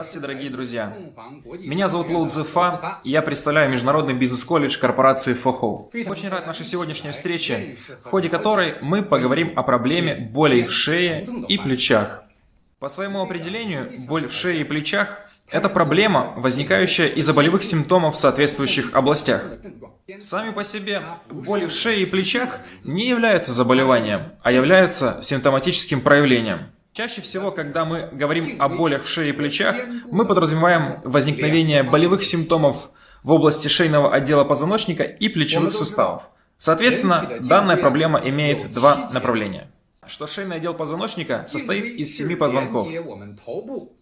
Здравствуйте, дорогие друзья! Меня зовут Лоу Цзефа, и я представляю Международный бизнес-колледж корпорации Фохоу. Очень рад нашей сегодняшней встрече, в ходе которой мы поговорим о проблеме боли в шее и плечах. По своему определению, боль в шее и плечах – это проблема, возникающая из-за болевых симптомов в соответствующих областях. Сами по себе боли в шее и плечах не являются заболеванием, а являются симптоматическим проявлением. Чаще всего, когда мы говорим о болях в шее и плечах, мы подразумеваем возникновение болевых симптомов в области шейного отдела позвоночника и плечевых суставов. Соответственно, данная проблема имеет два направления. Что шейный отдел позвоночника состоит из семи позвонков.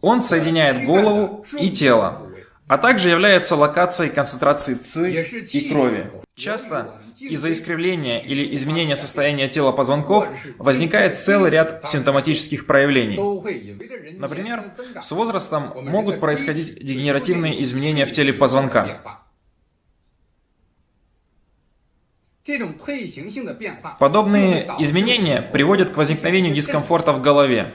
Он соединяет голову и тело а также является локацией концентрации ЦИ и крови. Часто из-за искривления или изменения состояния тела позвонков возникает целый ряд симптоматических проявлений. Например, с возрастом могут происходить дегенеративные изменения в теле позвонка. Подобные изменения приводят к возникновению дискомфорта в голове,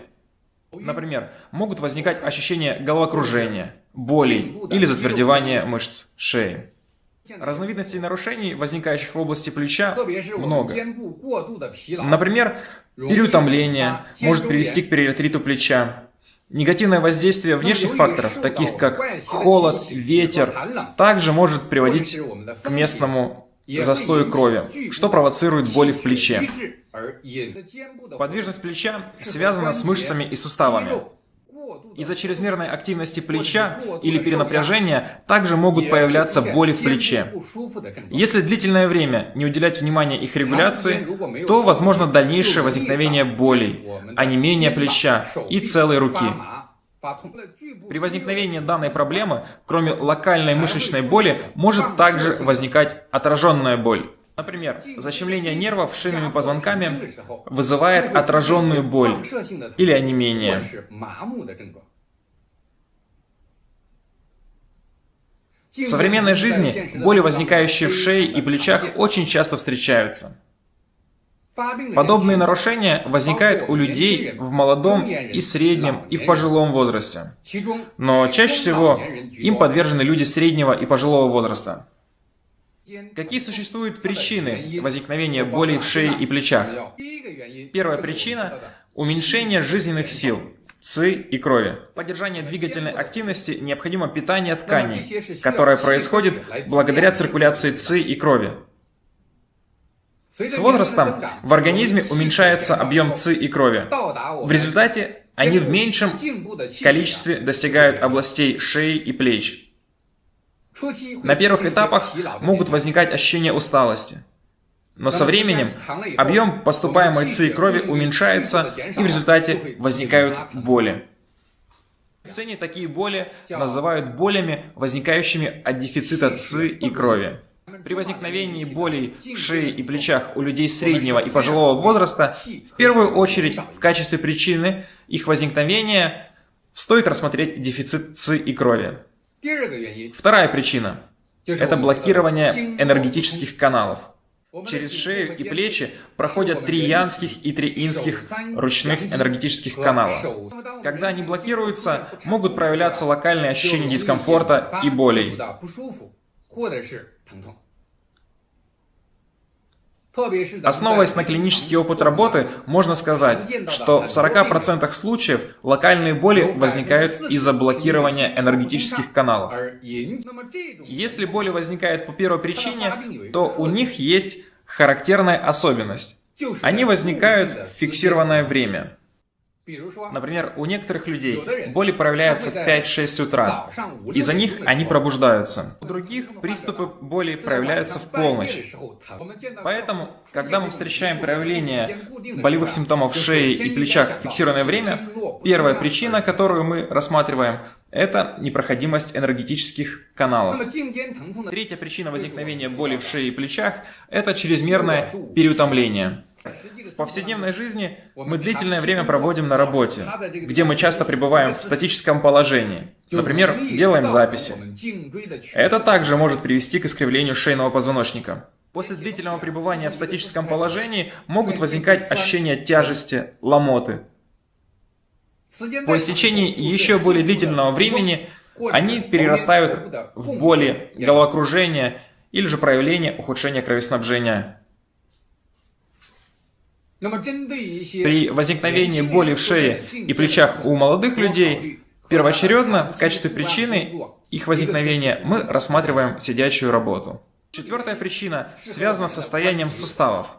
Например, могут возникать ощущения головокружения, боли или затвердевания мышц шеи. Разновидностей нарушений, возникающих в области плеча, много. Например, переутомление может привести к периатриту плеча. Негативное воздействие внешних факторов, таких как холод, ветер, также может приводить к местному застою крови, что провоцирует боли в плече. Подвижность плеча связана с мышцами и суставами. Из-за чрезмерной активности плеча или перенапряжения также могут появляться боли в плече. Если длительное время не уделять внимания их регуляции, то возможно дальнейшее возникновение болей, а не менее плеча и целой руки. При возникновении данной проблемы, кроме локальной мышечной боли, может также возникать отраженная боль. Например, защемление нервов шейными позвонками вызывает отраженную боль или онемение. В современной жизни боли, возникающие в шее и плечах, очень часто встречаются. Подобные нарушения возникают у людей в молодом и среднем и в пожилом возрасте. Но чаще всего им подвержены люди среднего и пожилого возраста. Какие существуют причины возникновения болей в шее и плечах? Первая причина – уменьшение жизненных сил, ЦИ и крови. Поддержание двигательной активности необходимо питание тканей, которое происходит благодаря циркуляции ЦИ и крови. С возрастом в организме уменьшается объем ЦИ и крови. В результате они в меньшем количестве достигают областей шеи и плеч. На первых этапах могут возникать ощущения усталости. Но со временем объем поступаемой ЦИ крови уменьшается, и в результате возникают боли. В медицине такие боли называют болями, возникающими от дефицита ЦИ и крови. При возникновении болей в шее и плечах у людей среднего и пожилого возраста, в первую очередь в качестве причины их возникновения стоит рассмотреть дефицит ЦИ и крови. Вторая причина – это блокирование энергетических каналов. Через шею и плечи проходят три янских и три инских ручных энергетических канала. Когда они блокируются, могут проявляться локальные ощущения дискомфорта и болей. Основываясь на клинический опыт работы, можно сказать, что в 40% случаев локальные боли возникают из-за блокирования энергетических каналов. Если боли возникают по первой причине, то у них есть характерная особенность. Они возникают в фиксированное время. Например, у некоторых людей боли проявляются в 5-6 утра. Из-за них они пробуждаются. У других приступы боли проявляются в полночь. Поэтому, когда мы встречаем проявление болевых симптомов в шее и плечах в фиксированное время, первая причина, которую мы рассматриваем, это непроходимость энергетических каналов. Третья причина возникновения боли в шее и плечах – это чрезмерное переутомление. В повседневной жизни мы длительное время проводим на работе, где мы часто пребываем в статическом положении. Например, делаем записи. Это также может привести к искривлению шейного позвоночника. После длительного пребывания в статическом положении могут возникать ощущения тяжести, ломоты. По истечении еще более длительного времени они перерастают в боли, головокружение или же проявление ухудшения кровоснабжения. При возникновении боли в шее и плечах у молодых людей первоочередно в качестве причины их возникновения мы рассматриваем сидячую работу. Четвертая причина связана с состоянием суставов.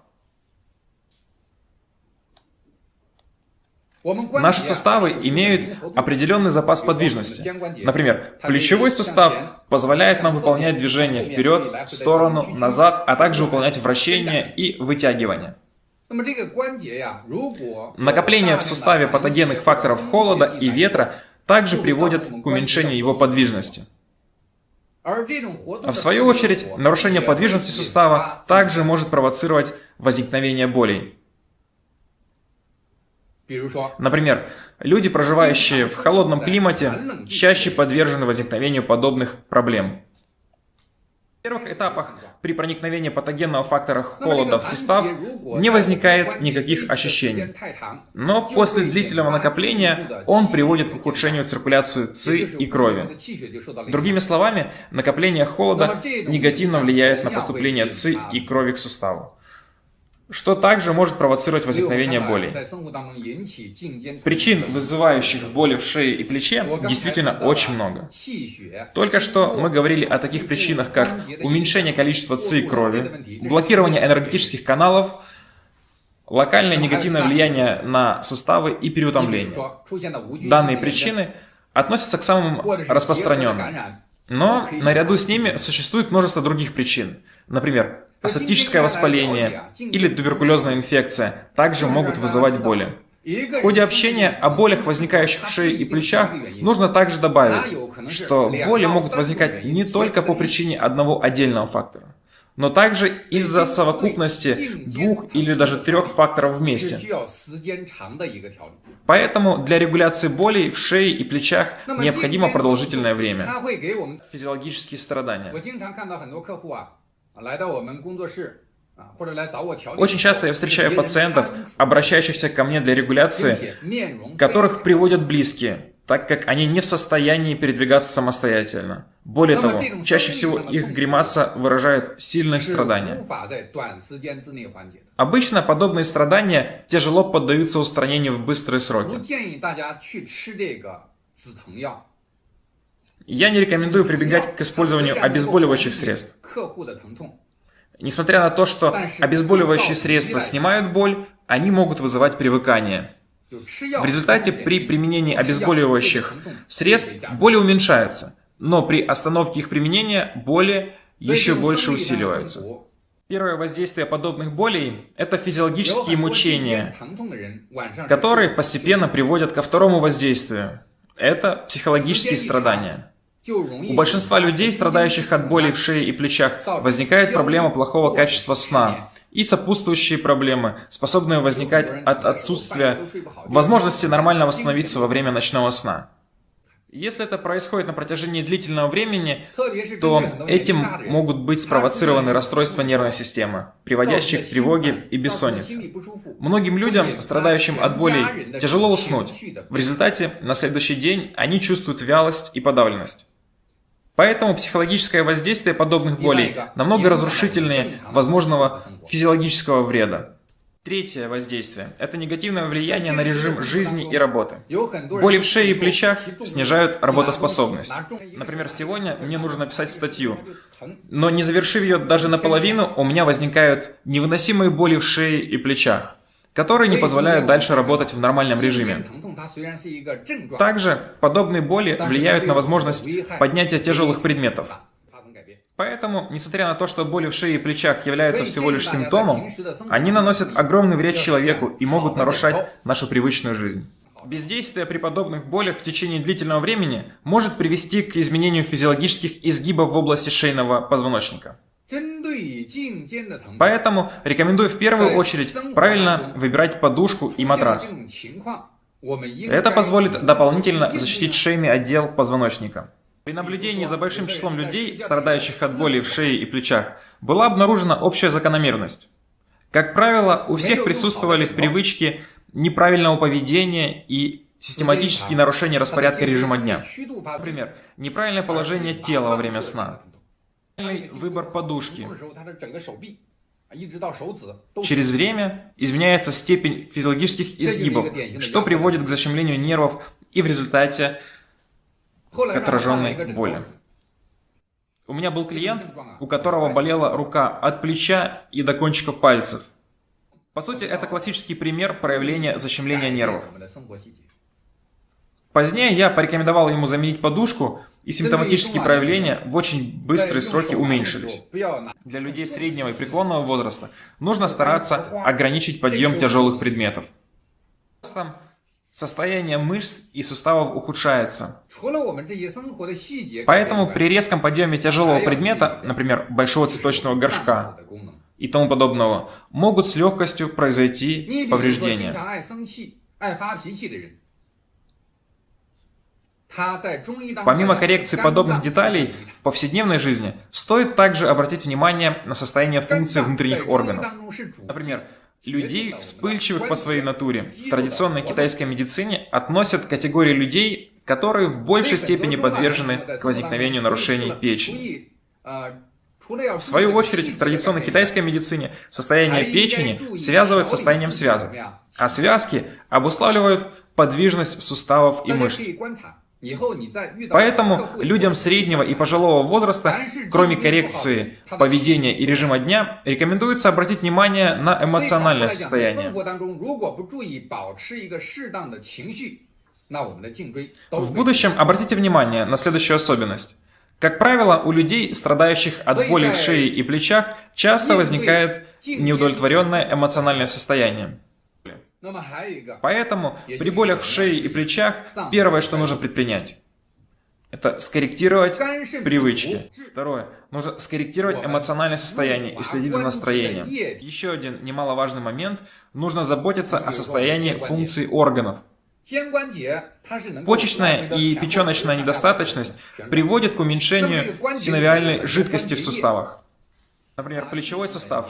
Наши суставы имеют определенный запас подвижности. Например, плечевой сустав позволяет нам выполнять движения вперед, в сторону, назад, а также выполнять вращение и вытягивание. Накопление в суставе патогенных факторов холода и ветра также приводит к уменьшению его подвижности. В свою очередь, нарушение подвижности сустава также может провоцировать возникновение болей. Например, люди, проживающие в холодном климате, чаще подвержены возникновению подобных проблем. В первых этапах при проникновении патогенного фактора холода в сустав не возникает никаких ощущений. Но после длительного накопления он приводит к ухудшению циркуляции ЦИ и крови. Другими словами, накопление холода негативно влияет на поступление ЦИ и крови к суставу что также может провоцировать возникновение болей. Причин, вызывающих боли в шее и плече, действительно очень много. Только что мы говорили о таких причинах, как уменьшение количества ЦИ крови, блокирование энергетических каналов, локальное негативное влияние на суставы и переутомление. Данные причины относятся к самым распространенным. Но наряду с ними существует множество других причин. Например, асептическое воспаление или туберкулезная инфекция также могут вызывать боли. В ходе общения о болях, возникающих в шее и плечах, нужно также добавить, что боли могут возникать не только по причине одного отдельного фактора, но также из-за совокупности двух или даже трех факторов вместе. Поэтому для регуляции болей в шее и плечах необходимо продолжительное время. Физиологические страдания. Очень часто я встречаю пациентов, обращающихся ко мне для регуляции, которых приводят близкие, так как они не в состоянии передвигаться самостоятельно. Более того, чаще всего их гримаса выражает сильные страдания. Обычно подобные страдания тяжело поддаются устранению в быстрые сроки. Я не рекомендую прибегать к использованию обезболивающих средств. Несмотря на то, что обезболивающие средства снимают боль, они могут вызывать привыкание. В результате при применении обезболивающих средств боли уменьшаются, но при остановке их применения боли еще больше усиливаются. Первое воздействие подобных болей – это физиологические мучения, которые постепенно приводят ко второму воздействию. Это психологические страдания. У большинства людей, страдающих от боли в шее и плечах, возникает проблема плохого качества сна и сопутствующие проблемы, способные возникать от отсутствия возможности нормально восстановиться во время ночного сна. Если это происходит на протяжении длительного времени, то этим могут быть спровоцированы расстройства нервной системы, приводящие к тревоге и бессоннице. Многим людям, страдающим от болей, тяжело уснуть. В результате на следующий день они чувствуют вялость и подавленность. Поэтому психологическое воздействие подобных болей намного разрушительнее возможного физиологического вреда. Третье воздействие – это негативное влияние на режим жизни и работы. Боли в шее и плечах снижают работоспособность. Например, сегодня мне нужно написать статью, но не завершив ее даже наполовину, у меня возникают невыносимые боли в шее и плечах которые не позволяют дальше работать в нормальном режиме. Также подобные боли влияют на возможность поднятия тяжелых предметов. Поэтому, несмотря на то, что боли в шее и плечах являются всего лишь симптомом, они наносят огромный вред человеку и могут нарушать нашу привычную жизнь. Бездействие при подобных болях в течение длительного времени может привести к изменению физиологических изгибов в области шейного позвоночника. Поэтому рекомендую в первую очередь правильно выбирать подушку и матрас. Это позволит дополнительно защитить шейный отдел позвоночника. При наблюдении за большим числом людей, страдающих от боли в шее и плечах, была обнаружена общая закономерность. Как правило, у всех присутствовали привычки неправильного поведения и систематические нарушения распорядка режима дня. Например, неправильное положение тела во время сна, выбор подушки. Через время изменяется степень физиологических изгибов, что приводит к защемлению нервов и в результате к отраженной боли. У меня был клиент, у которого болела рука от плеча и до кончиков пальцев. По сути, это классический пример проявления защемления нервов. Позднее я порекомендовал ему заменить подушку, и симптоматические проявления в очень быстрые сроки уменьшились. Для людей среднего и преклонного возраста нужно стараться ограничить подъем тяжелых предметов. Состояние мышц и суставов ухудшается. Поэтому при резком подъеме тяжелого предмета, например, большого цветочного горшка и тому подобного, могут с легкостью произойти повреждения. Помимо коррекции подобных деталей в повседневной жизни, стоит также обратить внимание на состояние функций внутренних органов. Например, людей, вспыльчивых по своей натуре, в традиционной китайской медицине относят к категории людей, которые в большей степени подвержены к возникновению нарушений печени. В свою очередь, в традиционной китайской медицине состояние печени связывают с состоянием связок, а связки обуславливают подвижность суставов и мышц. Поэтому людям среднего и пожилого возраста, кроме коррекции поведения и режима дня, рекомендуется обратить внимание на эмоциональное состояние. В будущем обратите внимание на следующую особенность. Как правило, у людей, страдающих от боли в шее и плечах, часто возникает неудовлетворенное эмоциональное состояние. Поэтому при болях в шее и плечах первое, что нужно предпринять, это скорректировать привычки. Второе. Нужно скорректировать эмоциональное состояние и следить за настроением. Еще один немаловажный момент. Нужно заботиться о состоянии функций органов. Почечная и печеночная недостаточность приводит к уменьшению синовиальной жидкости в суставах. Например, плечевой сустав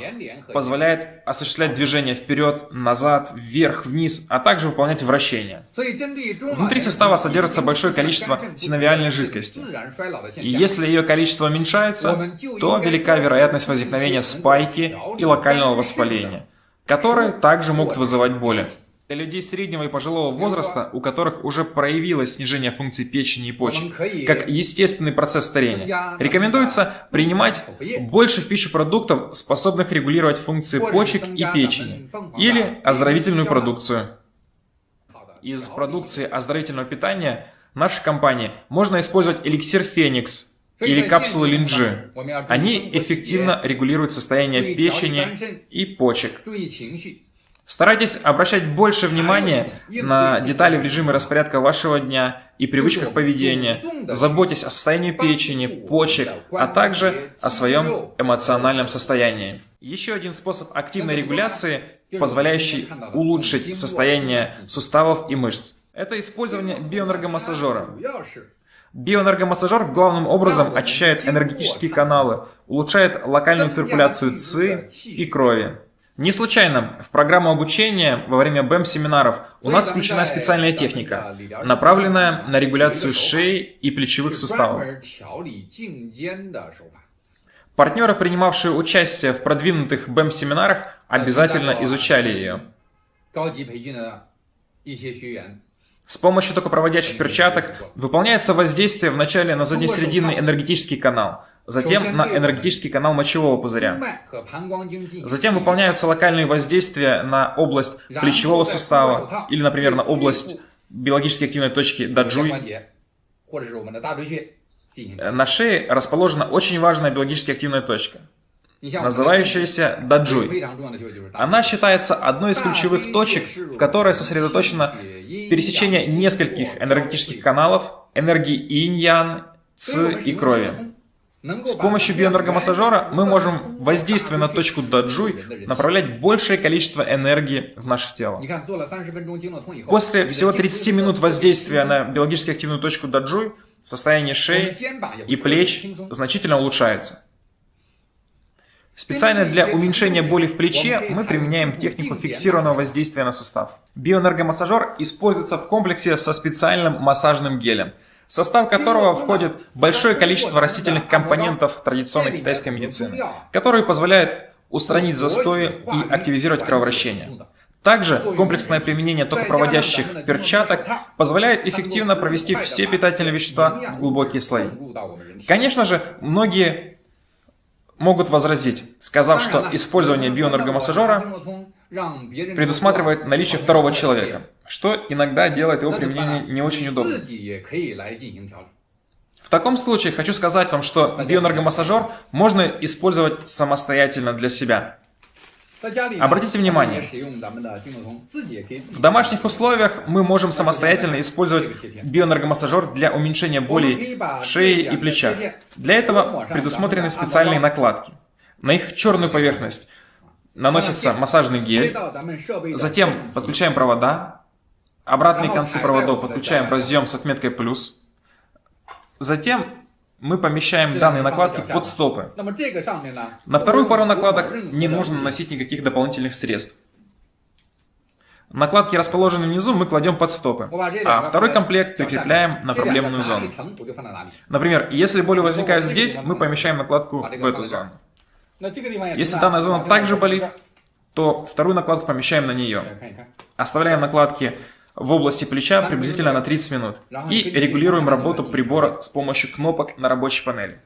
позволяет осуществлять движение вперед, назад, вверх, вниз, а также выполнять вращения. Внутри сустава содержится большое количество синовиальной жидкости. И если ее количество уменьшается, то велика вероятность возникновения спайки и локального воспаления, которые также могут вызывать боли. Для людей среднего и пожилого возраста, у которых уже проявилось снижение функций печени и почек, как естественный процесс старения, рекомендуется принимать больше в пищу продуктов, способных регулировать функции почек и печени, или оздоровительную продукцию. Из продукции оздоровительного питания нашей компании можно использовать эликсир Феникс, или капсулы линджи. Они эффективно регулируют состояние печени и почек. Старайтесь обращать больше внимания на детали в режиме распорядка вашего дня и привычках поведения. Заботьтесь о состоянии печени, почек, а также о своем эмоциональном состоянии. Еще один способ активной регуляции, позволяющий улучшить состояние суставов и мышц. Это использование биоэнергомассажера. Биоэнергомассажер главным образом очищает энергетические каналы, улучшает локальную циркуляцию ЦИ и крови. Не случайно в программу обучения во время БЭМ-семинаров у нас включена специальная техника, направленная на регуляцию шеи и плечевых суставов. Партнеры, принимавшие участие в продвинутых БЭМ-семинарах, обязательно изучали ее. С помощью токопроводящих перчаток выполняется воздействие вначале на заднесрединный энергетический канал – затем на энергетический канал мочевого пузыря. Затем выполняются локальные воздействия на область плечевого сустава или, например, на область биологически активной точки даджуй. На шее расположена очень важная биологически активная точка, называющаяся даджуй. Она считается одной из ключевых точек, в которой сосредоточено пересечение нескольких энергетических каналов, энергии инь-ян, ци и крови. С помощью биоэнергомассажера мы можем, воздействуя на точку даджуй, направлять большее количество энергии в наше тело. После всего 30 минут воздействия на биологически активную точку даджуй, состояние шеи и плеч значительно улучшается. Специально для уменьшения боли в плече мы применяем технику фиксированного воздействия на сустав. Биоэнергомассажер используется в комплексе со специальным массажным гелем, состав которого входит большое количество растительных компонентов традиционной китайской медицины, которые позволяют устранить застои и активизировать кровообращение. Также комплексное применение токопроводящих перчаток позволяет эффективно провести все питательные вещества в глубокие слои. Конечно же, многие могут возразить, сказав, что использование биоэнергомассажера предусматривает наличие второго человека, что иногда делает его применение не очень удобным. В таком случае хочу сказать вам, что биоэнергомассажер можно использовать самостоятельно для себя. Обратите внимание, в домашних условиях мы можем самостоятельно использовать биоэнергомассажер для уменьшения боли в шее и плечах. Для этого предусмотрены специальные накладки. На их черную поверхность наносится массажный гель, затем подключаем провода, обратные концы проводов. подключаем в разъем с отметкой «плюс», затем мы помещаем данные накладки под стопы. На вторую пару накладок не нужно наносить никаких дополнительных средств. Накладки, расположенные внизу, мы кладем под стопы, а второй комплект прикрепляем на проблемную зону. Например, если боли возникают здесь, мы помещаем накладку в эту зону. Если данная зона также болит, то вторую накладку помещаем на нее. Оставляем накладки в области плеча приблизительно на 30 минут. И регулируем работу прибора с помощью кнопок на рабочей панели.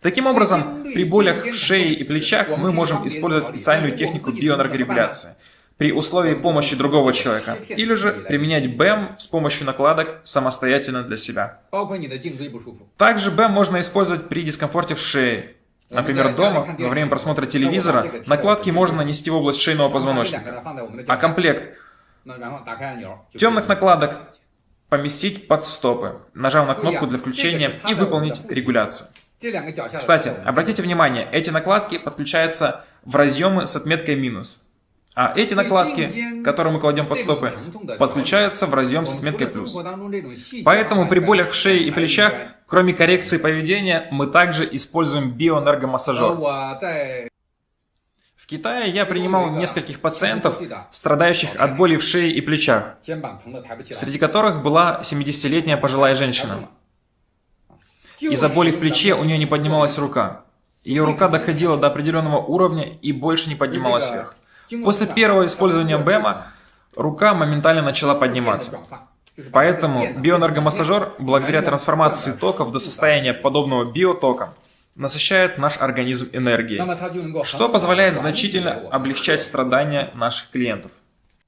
Таким образом, при болях в шее и плечах мы можем использовать специальную технику биоэнергорегуляции при условии помощи другого человека, или же применять БЭМ с помощью накладок самостоятельно для себя. Также БЭМ можно использовать при дискомфорте в шее. Например, дома, во время просмотра телевизора, накладки можно нанести в область шейного позвоночника, а комплект Темных накладок поместить под стопы, нажав на кнопку для включения и выполнить регуляцию. Кстати, обратите внимание, эти накладки подключаются в разъемы с отметкой минус. А эти накладки, которые мы кладем под стопы, подключаются в разъем с отметкой плюс. Поэтому при болях в шее и плечах, кроме коррекции поведения, мы также используем биоэнергомассажер. Китае я принимал нескольких пациентов, страдающих от боли в шее и плечах, среди которых была 70-летняя пожилая женщина. Из-за боли в плече у нее не поднималась рука. Ее рука доходила до определенного уровня и больше не поднималась вверх. После первого использования БЭМа рука моментально начала подниматься. Поэтому биоэнергомассажер, благодаря трансформации токов до состояния подобного биотока, насыщает наш организм энергией, что позволяет значительно облегчать страдания наших клиентов.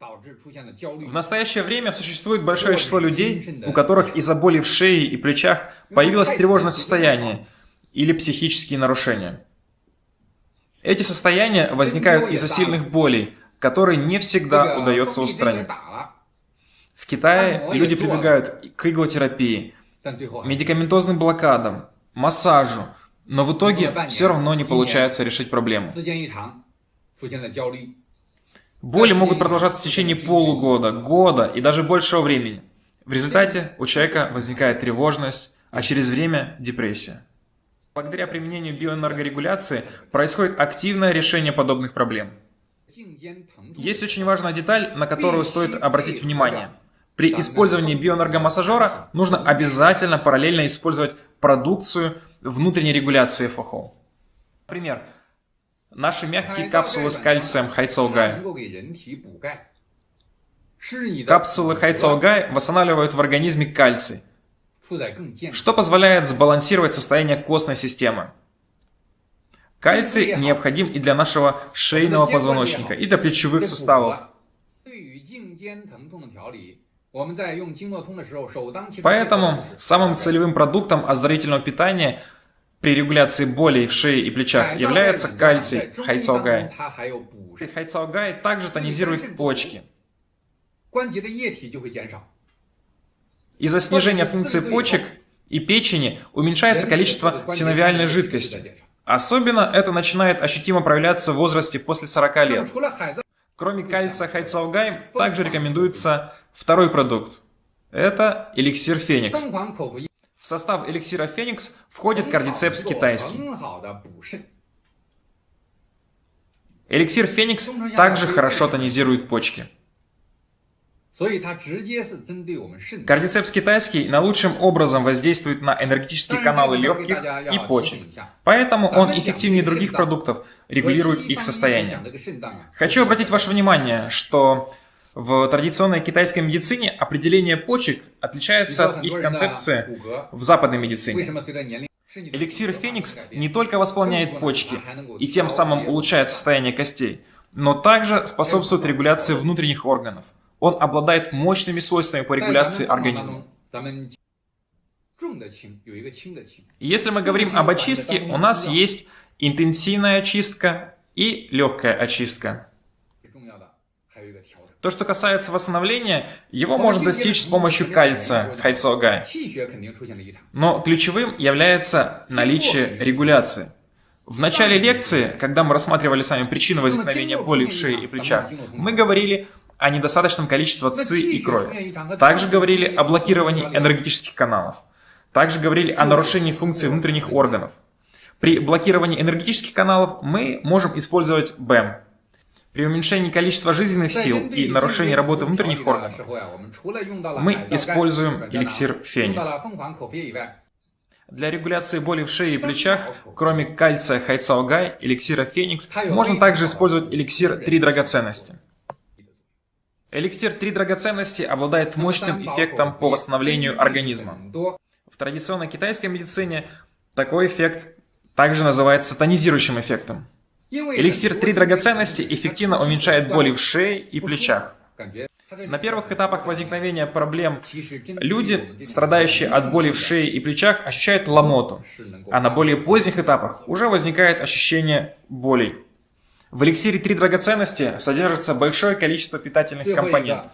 В настоящее время существует большое число людей, у которых из-за боли в шее и плечах появилось тревожное состояние или психические нарушения. Эти состояния возникают из-за сильных болей, которые не всегда удается устранить. В Китае люди прибегают к иглотерапии, медикаментозным блокадам, массажу, но в итоге все равно не получается решить проблему. Боли могут продолжаться в течение полугода, года и даже большего времени. В результате у человека возникает тревожность, а через время – депрессия. Благодаря применению биоэнергорегуляции происходит активное решение подобных проблем. Есть очень важная деталь, на которую стоит обратить внимание. При использовании биоэнергомассажера нужно обязательно параллельно использовать продукцию внутренней регуляции ФОХО. Например, наши мягкие капсулы с кальцием Хайцелгай. Капсулы Хайцелгай восстанавливают в организме кальций, что позволяет сбалансировать состояние костной системы. Кальций необходим и для нашего шейного позвоночника, и для плечевых суставов. Поэтому самым целевым продуктом оздоровительного питания при регуляции болей в шее и плечах является кальций хайцаогай. Хайцаогай также тонизирует почки. Из-за снижения функции почек и печени уменьшается количество синовиальной жидкости. Особенно это начинает ощутимо проявляться в возрасте после 40 лет. Кроме кальция хайцаогай, также рекомендуется второй продукт. Это эликсир Феникс. В состав эликсира Феникс входит кардицепс китайский. Эликсир Феникс также хорошо тонизирует почки. Кардицепс китайский наилучшим образом воздействует на энергетические каналы легких и почек, поэтому он эффективнее других продуктов, регулирует их состояние. Хочу обратить ваше внимание, что в традиционной китайской медицине определение почек отличается от их концепции в западной медицине. Эликсир Феникс не только восполняет почки и тем самым улучшает состояние костей, но также способствует регуляции внутренних органов – он обладает мощными свойствами по регуляции организма. Если мы говорим об очистке, у нас есть интенсивная очистка и легкая очистка. То, что касается восстановления, его можно достичь с помощью кальция, хайцогай. Но ключевым является наличие регуляции. В начале лекции, когда мы рассматривали с вами причины возникновения боли в шее и плечах, мы говорили о недостаточном количестве ЦИ и крови. Также говорили о блокировании энергетических каналов. Также говорили о нарушении функций внутренних органов. При блокировании энергетических каналов мы можем использовать БЭМ. При уменьшении количества жизненных сил и нарушении работы внутренних органов мы используем эликсир Феникс. Для регуляции боли в шее и плечах, кроме кальция Хайцаогай, эликсира Феникс, можно также использовать эликсир Три драгоценности. Эликсир «Три драгоценности» обладает мощным эффектом по восстановлению организма. В традиционной китайской медицине такой эффект также называется тонизирующим эффектом. Эликсир «Три драгоценности» эффективно уменьшает боли в шее и плечах. На первых этапах возникновения проблем люди, страдающие от боли в шее и плечах, ощущают ломоту, а на более поздних этапах уже возникает ощущение болей. В эликсире «Три драгоценности» содержится большое количество питательных компонентов.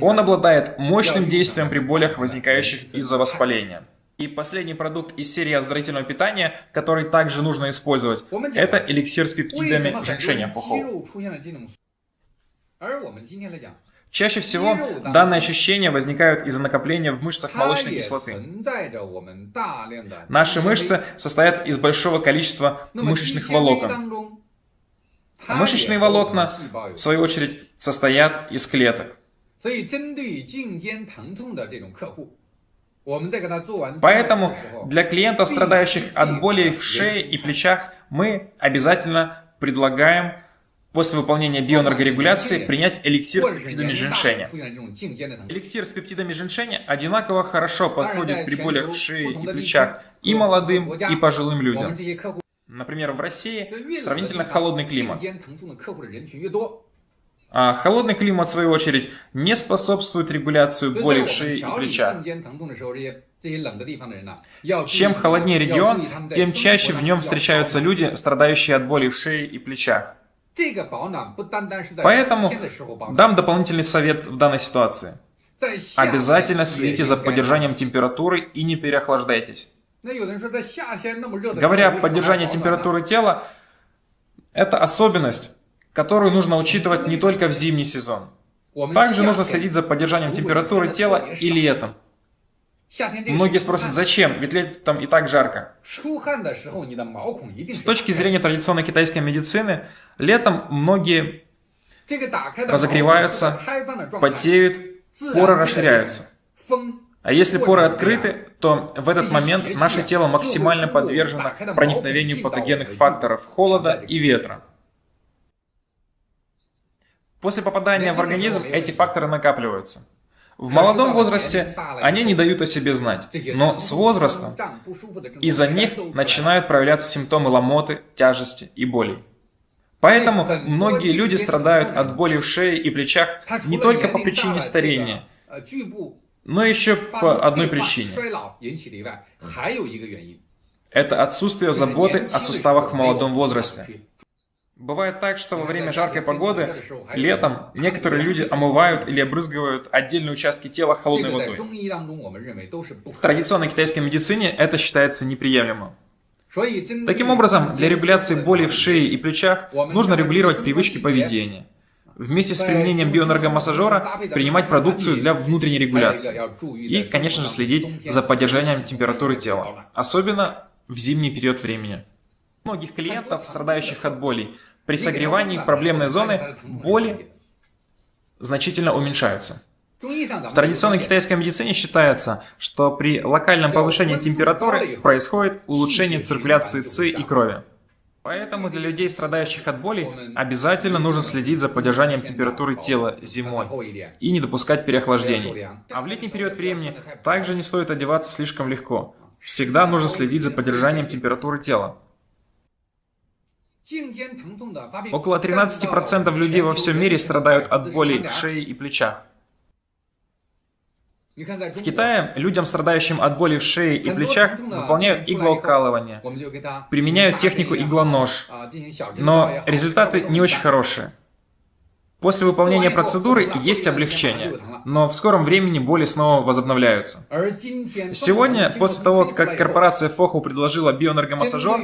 Он обладает мощным действием при болях, возникающих из-за воспаления. И последний продукт из серии оздоровительного питания, который также нужно использовать, это эликсир с пептидами женьшеня фухоу. Чаще всего данные ощущения возникают из-за накопления в мышцах молочной кислоты. Наши мышцы состоят из большого количества мышечных волокон. Мышечные волокна, в свою очередь, состоят из клеток. Поэтому для клиентов, страдающих от боли в шее и плечах, мы обязательно предлагаем после выполнения биоэнергорегуляции принять эликсир с пептидами женьшеня. Эликсир с пептидами женьшеня одинаково хорошо подходит при болях в шее и плечах и молодым, и пожилым людям. Например, в России сравнительно холодный климат. А холодный климат, в свою очередь, не способствует регуляции боли в шее и плечах. Чем холоднее регион, тем чаще в нем встречаются люди, страдающие от боли в шее и плечах. Поэтому дам дополнительный совет в данной ситуации. Обязательно следите за поддержанием температуры и не переохлаждайтесь. Говоря о поддержании температуры тела, это особенность, которую нужно учитывать не только в зимний сезон. Также нужно следить за поддержанием температуры тела и летом. Многие спросят, зачем? Ведь летом и так жарко. С точки зрения традиционной китайской медицины, летом многие разогреваются, потеют, поры расширяются. А если поры открыты, то в этот момент наше тело максимально подвержено проникновению патогенных факторов холода и ветра. После попадания в организм эти факторы накапливаются. В молодом возрасте они не дают о себе знать, но с возрастом из-за них начинают проявляться симптомы ломоты, тяжести и болей. Поэтому многие люди страдают от боли в шее и плечах не только по причине старения, но еще по одной причине. Это отсутствие заботы о суставах в молодом возрасте. Бывает так, что во время жаркой погоды, летом, некоторые люди омывают или обрызгивают отдельные участки тела холодной водой. В традиционной китайской медицине это считается неприемлемым. Таким образом, для регуляции боли в шее и плечах нужно регулировать привычки поведения. Вместе с применением биоэнергомассажера принимать продукцию для внутренней регуляции. И, конечно же, следить за поддержанием температуры тела, особенно в зимний период времени. Многих клиентов, страдающих от болей, При согревании проблемной зоны боли значительно уменьшаются. В традиционной китайской медицине считается, что при локальном повышении температуры происходит улучшение циркуляции ЦИ и крови. Поэтому для людей, страдающих от боли, обязательно нужно следить за поддержанием температуры тела зимой и не допускать переохлаждений. А в летний период времени также не стоит одеваться слишком легко. Всегда нужно следить за поддержанием температуры тела. Около 13% людей во всем мире страдают от боли в шее и плечах. В Китае людям, страдающим от боли в шее и плечах, выполняют иглоукалывание, применяют технику иглонож, но результаты не очень хорошие. После выполнения процедуры есть облегчение, но в скором времени боли снова возобновляются. Сегодня, после того, как корпорация Фоху предложила биоэнергомассажер,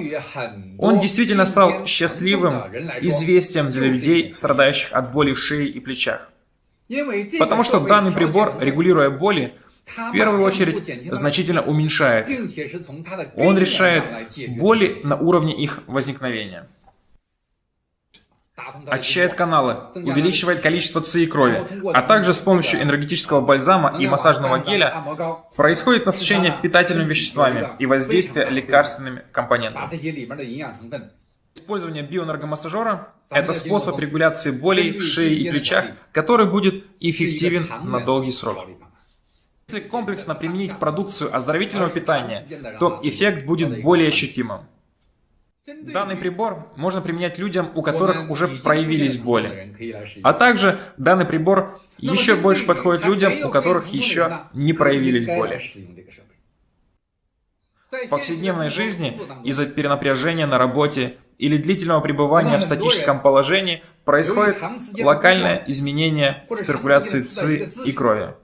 он действительно стал счастливым известием для людей, страдающих от боли в шее и плечах. Потому что данный прибор, регулируя боли, в первую очередь значительно уменьшает. Он решает боли на уровне их возникновения. Очищает каналы, увеличивает количество ЦИ крови, а также с помощью энергетического бальзама и массажного геля происходит насыщение питательными веществами и воздействие лекарственными компонентами. Использование биоэнергомассажера – это способ регуляции болей в шее и плечах, который будет эффективен на долгий срок. Если комплексно применить продукцию оздоровительного питания, то эффект будет более ощутимым. Данный прибор можно применять людям, у которых уже проявились боли. А также данный прибор еще больше подходит людям, у которых еще не проявились боли. В повседневной жизни из-за перенапряжения на работе или длительного пребывания в статическом положении происходит локальное изменение циркуляции ЦИ и крови.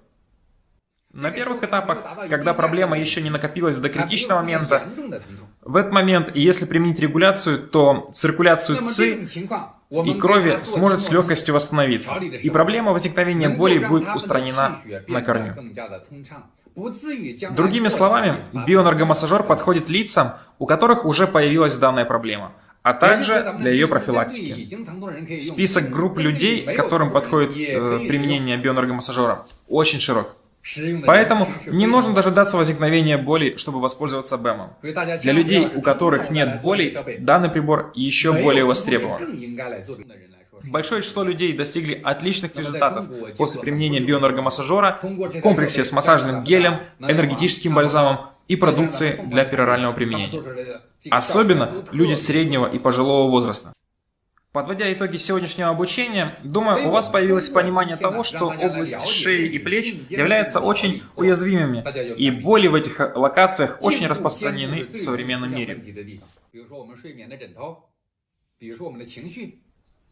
На первых этапах, когда проблема еще не накопилась до критичного момента, в этот момент, если применить регуляцию, то циркуляцию ЦИ и крови сможет с легкостью восстановиться, и проблема возникновения боли будет устранена на корню. Другими словами, биоэнергомассажер подходит лицам, у которых уже появилась данная проблема, а также для ее профилактики. Список групп людей, которым подходит э, применение биоэнергомассажера, очень широк. Поэтому не нужно дожидаться возникновения боли, чтобы воспользоваться БЭМом. Для людей, у которых нет боли, данный прибор еще более востребован. Большое число людей достигли отличных результатов после применения биоэнергомассажера в комплексе с массажным гелем, энергетическим бальзамом и продукцией для перорального применения. Особенно люди среднего и пожилого возраста. Подводя итоги сегодняшнего обучения, думаю, у вас появилось понимание того, что область шеи и плеч являются очень уязвимыми, и боли в этих локациях очень распространены в современном мире.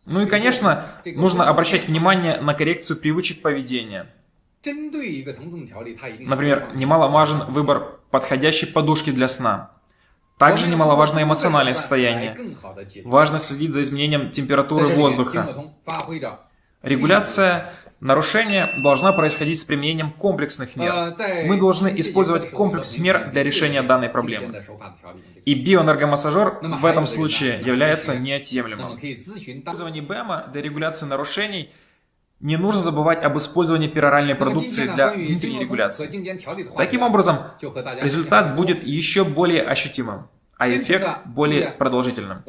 Ну и, конечно, нужно обращать внимание на коррекцию привычек поведения. Например, немаловажен выбор подходящей подушки для сна. Также немаловажно эмоциональное состояние. Важно следить за изменением температуры воздуха. Регуляция нарушения должна происходить с применением комплексных мер. Мы должны использовать комплекс мер для решения данной проблемы. И биоэнергомассажер в этом случае является неотъемлемым. Использование БЭМа для регуляции нарушений не нужно забывать об использовании пероральной продукции для внутренней регуляции. Таким образом, результат будет еще более ощутимым, а эффект более продолжительным.